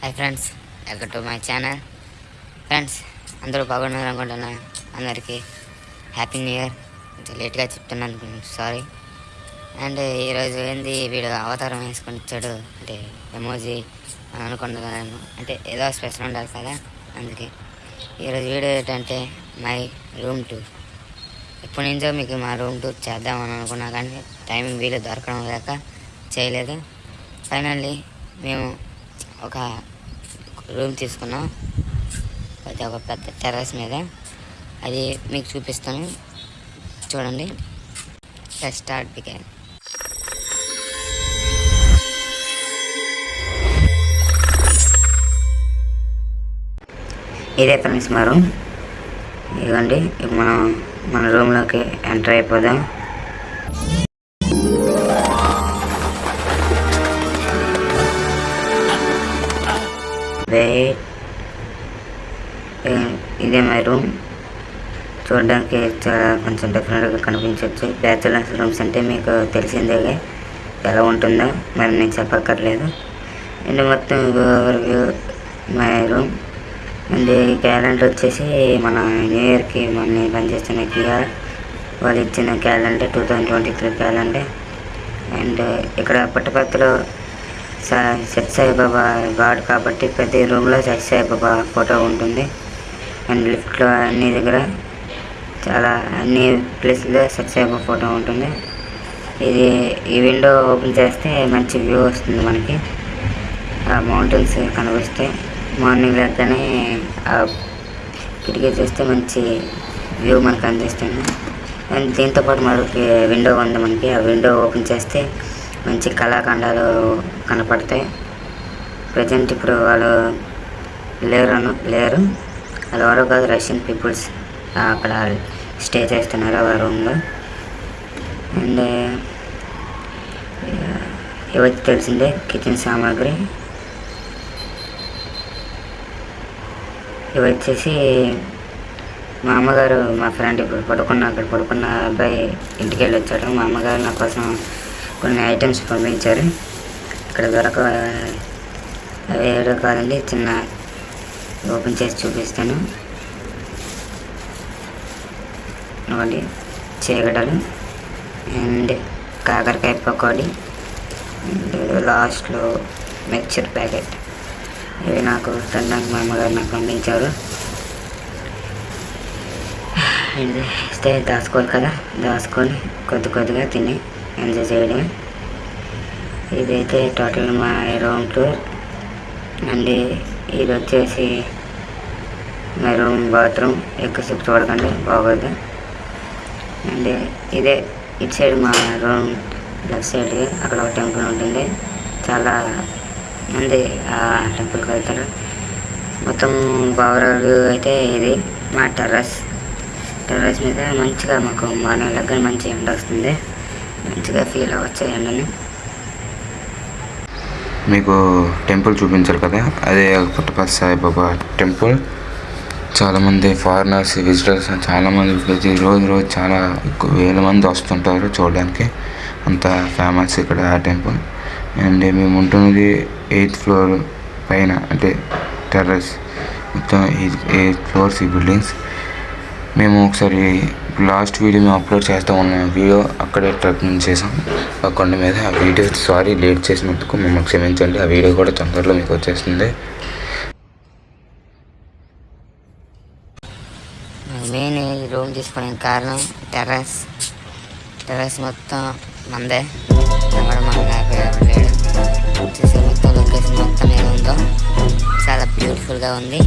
Hi friends welcome to my channel friends అందరూ బాగున్నారు అనుకుంటున్నా? అందరికీ హ్యాపీ న్యూ ఇయర్ కొంచెం లేట్గా చెప్తున్నాను సారీ అండ్ ఈరోజు ఏంది? వీడు అవతారం వేసుకొని ఇచ్చాడు అంటే ఎమోజీ అనుకుంటున్నాను అంటే ఏదో స్పెషల్ ఉండాలి కదా? అందుకే. ఈరోజు వీడియో ఏంటంటే మై రూమ్ టూర్ ఎప్పటి నుంచో మీకు మా రూమ్ టూర్ చేద్దామని అనుకున్నా కానీ టైమింగ్ వీలు దొరకడం లేక చేయలేదు. ఫైనల్లీ మేము ఒక రూమ్ తీసుకున్నాం. అది ఒక పెద్ద టెర్రస్ మీద. అది మీకు చూపిస్తాను. చూడండి. స్టార్ట్ బిగాన్ ఇదే ఫ్రెండ్స్ మా రూమ్ ఇదిగోండి. మనం మన రూమ్లోకి ఎంటర్ అయిపోదాం. వెయిట్ ఇదే మై రూమ్ చూడడానికి చాలా కొంచెం డిఫరెంట్గా కనిపించవచ్చు బ్యాచులర్స్ రూమ్స్ అంటే మీకు తెలిసిందే ఎలా ఉంటుందో మరి నేను చెప్పక్కర్లేదు. అండ్ మొత్తం overview my room and calendar వచ్చేసి మన న్యూ ఇయర్కి మన పనిచేస్తున్న క్యూఆర్ వాళ్ళు ఇచ్చిన calendar two thousand twenty three calendar and ఇక్కడ పుట్టపర్తిలో సత్య సాయిబాబా గాడ్ కాబట్టి ప్రతి రూమ్లో సత్య సాయిబాబా ఫోటో ఉంటుంది. అండ్ లిఫ్ట్లో అన్ని దగ్గర చాలా అన్ని ప్లేస్లో సత్య సాయిబాబా ఫోటో ఉంటుంది. ఇది ఈ విండో ఓపెన్ చేస్తే మంచి వ్యూ వస్తుంది మనకి. ఆ మౌంటైన్స్ కనిపిస్తాయి మార్నింగ్ లేకనే ఆ కిటికీ చూస్తే మంచి వ్యూ మనకు అందిస్తుంది. అండ్ దీంతో పాటు మరొక విండో ఉంది మనకి. ఆ విండో ఓపెన్ చేస్తే మంచి కళాఖండాలు కనపడతాయి. ప్రజెంట్ ఇప్పుడు వాళ్ళు లేరు లేరు. వాళ్ళు ఎవరో కాదు రష్యన్ పీపుల్స్ అక్కడ స్టే చేస్తున్నారు ఆ రూమ్లో. అండ్ ఇవచ్చి తెలిసిందే కిచెన్ సామాగ్రి. ఇవి వచ్చేసి మా అమ్మగారు మా ఫ్రెండ్ ఇప్పుడు పడుకున్న అక్కడ పడుకున్న అబ్బాయి ఇంటికి వెళ్ళి వచ్చాడు. మా అమ్మగారు నా కోసం కొన్ని ఐటమ్స్ పంపించారు. ఇక్కడ దొరక అవి ఏడో కాదండి చిన్న ఓపెన్ చేసి చూపిస్తాను. ఒకటి చీకటలు అండ్ కాకరకాయ పకోడీ అండ్ లాస్ట్లో మిక్చర్ ప్యాకెట్. ఇవి నాకు తినడానికి మా అమ్మగారు నాకు పంపించారు. ఇది ఇస్తే దాచుకోవాలి కదా? దాచుకొని కొద్ది కొద్దిగా తిని ఎంజాయ్ చేయడం ఇదైతే టోటల్ మా రూమ్ టూర్. అండ్ ఇది వచ్చేసి మా రూమ్ బాత్రూమ్. ఎక్కువసేపు చూడకండి బాగోదు. అండ్ ఇదే ఇటు సైడ్ మా రూమ్ లెఫ్ట్ సైడ్ అక్కడ ఒక టెంపుల్ ఉంటుంది. చాలా మంది ఆ టెంపుల్కి వెళ్తారు. మొత్తం ఓవరాల్ అయితే ఇది మా టెర్రస్. టెర్రస్ మీద మంచిగా మాకు మార్నింగ్ దగ్గర మంచి ఎండ వస్తుంది. మంచిగా ఫీల్ అవ్వచ్చు మీకు టెంపుల్ చూపించారు కదా? అదే పుట్టపర్తి సాయిబాబా టెంపుల్. చాలామంది ఫారినర్స్ విజిటర్స్ చాలామంది ప్రతి రోజు రోజు చాలా వేల మంది వస్తుంటారు చూడడానికి. అంత ఫేమస్ ఇక్కడ ఆ టెంపుల్. అండ్ మేము ఉంటున్నది ఎయిత్ ఫ్లోర్ పైన అంటే టెర్రస్ మొత్తం ఎయిత్ ఎయిట్ ఫ్లోర్స్ ఈ బిల్డింగ్స్ మేము ఒకసారి లాస్ట్ వీడియో మేము అప్లోడ్ చేస్తూ ఉన్న వీడియో అక్కడే ట్రెక్కింగ్ చేసాం. ఆ కొండ మీద ఆ వీడియో సారీ లేట్ చేసినందుకు మమ్మల్ని క్షమించండి. ఆ వీడియో కూడా తొందరలో మీకు వచ్చేస్తుంది. మెయిన్ ఈ రూమ్ తీసుకోవడానికి కారణం టెర్రస్. టెర్రస్ మొత్తం మందే. ఎవడ మన లేడు చూసే మొత్తం లొకేషన్ మొత్తం ఏముందో. చాలా బ్యూటిఫుల్గా ఉంది.